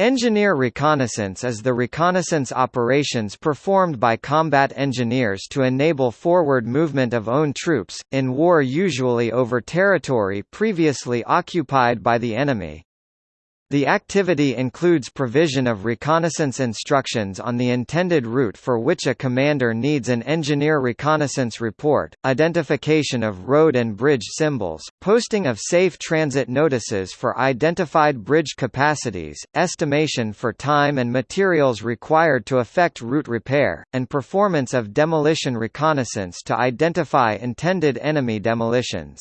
Engineer reconnaissance is the reconnaissance operations performed by combat engineers to enable forward movement of own troops, in war usually over territory previously occupied by the enemy. The activity includes provision of reconnaissance instructions on the intended route for which a commander needs an engineer reconnaissance report, identification of road and bridge symbols, posting of safe transit notices for identified bridge capacities, estimation for time and materials required to effect route repair, and performance of demolition reconnaissance to identify intended enemy demolitions.